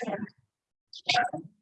Thank you.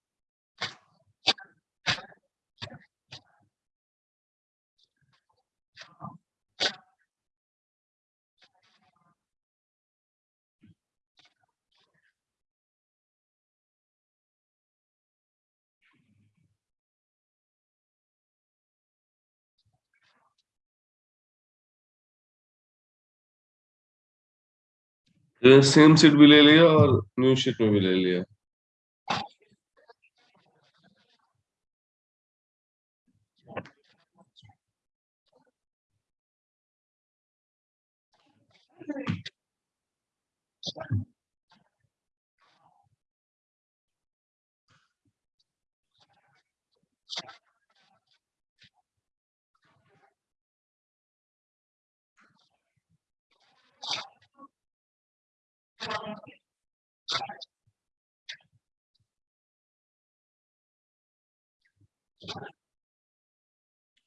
Same seat भी ले लिया और न्यू शीट में भी ले लिया।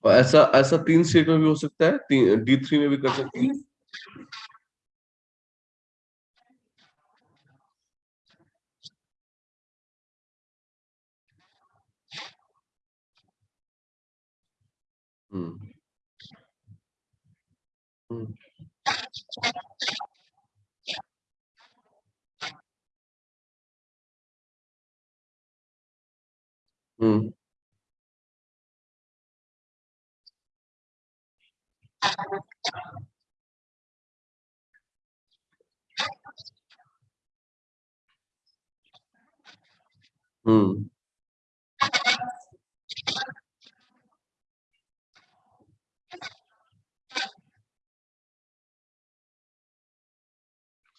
और ऐसा ऐसा तीन सीट में भी हो सकता है डी थ्री में भी कर सकते हैं। हम्म। हम्म। 음. 음.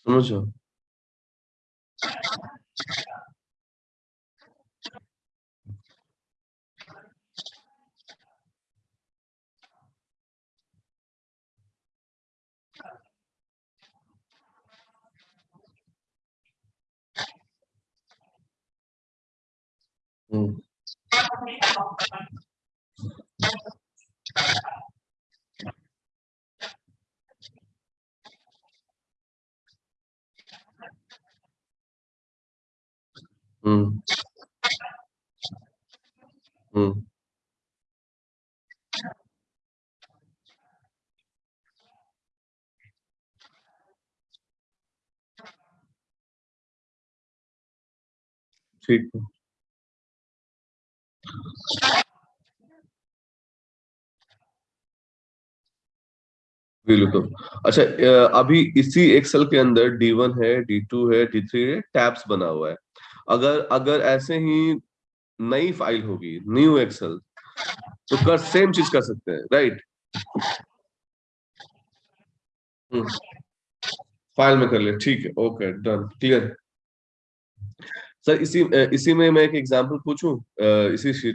그렇죠. 음. 음. 음. 수입 बिल्कुल। अच्छा अभी इसी एक्सेल के अंदर डी वन है डी टू है डी थ्री है टैब्स बना हुआ है। अगर अगर ऐसे ही नई फ़ाइल होगी न्यू एक्सेल तो कर सेम चीज़ कर सकते हैं राइट फ़ाइल में कर ले, ठीक है ओके डन क्लियर सर इसी इसी में मैं एक एग्जांपल पूछूँ? इसी शीट